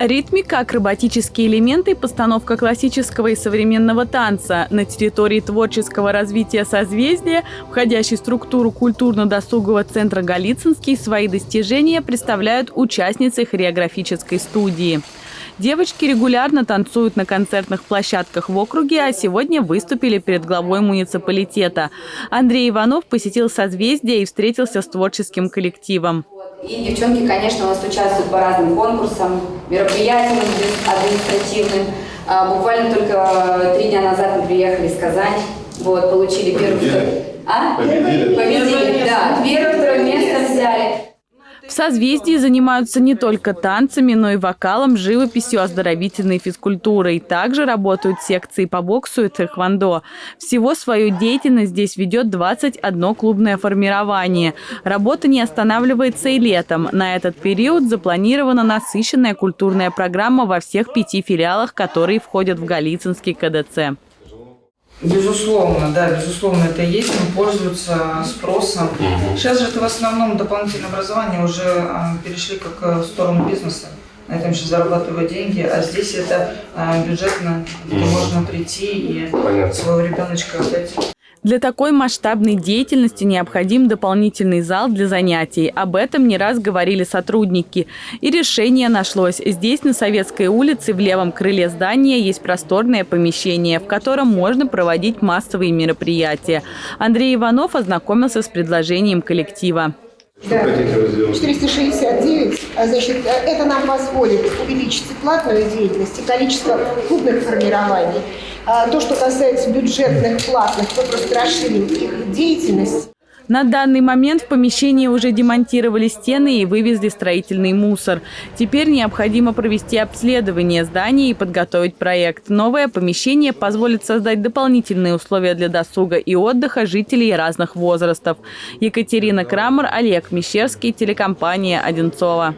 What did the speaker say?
Ритмика, акробатические элементы, постановка классического и современного танца на территории творческого развития созвездия, входящей в структуру культурно-досугового центра «Голицынский», свои достижения представляют участницы хореографической студии. Девочки регулярно танцуют на концертных площадках в округе, а сегодня выступили перед главой муниципалитета. Андрей Иванов посетил созвездие и встретился с творческим коллективом. И девчонки, конечно, у нас участвуют по разным конкурсам, мероприятиям административным. А, буквально только три дня назад мы приехали из Казани, вот, получили первый... А? Победили? Победили, да. Первое, второе место взяли. В созвездии занимаются не только танцами, но и вокалом, живописью, оздоровительной физкультурой. Также работают секции по боксу и тэквондо. Всего свою деятельность здесь ведет 21 клубное формирование. Работа не останавливается и летом. На этот период запланирована насыщенная культурная программа во всех пяти филиалах, которые входят в Голицынский КДЦ. Безусловно, да, безусловно, это есть, но пользуются спросом. Угу. Сейчас же это в основном дополнительное образование уже а, перешли как э, в сторону бизнеса. На этом сейчас зарабатывают деньги, а здесь это а, бюджетно, где угу. можно прийти и Понятно. своего ребеночка отдать. Для такой масштабной деятельности необходим дополнительный зал для занятий. Об этом не раз говорили сотрудники. И решение нашлось. Здесь, на Советской улице, в левом крыле здания, есть просторное помещение, в котором можно проводить массовые мероприятия. Андрей Иванов ознакомился с предложением коллектива. Да, 469, а, значит, это нам позволит увеличить платную деятельность и количество клубных формирований. А то, что касается бюджетных платных, мы просто расширим их деятельность. На данный момент в помещении уже демонтировали стены и вывезли строительный мусор. Теперь необходимо провести обследование здания и подготовить проект. Новое помещение позволит создать дополнительные условия для досуга и отдыха жителей разных возрастов. Екатерина Крамер, Олег Мещерский, телекомпания «Одинцова».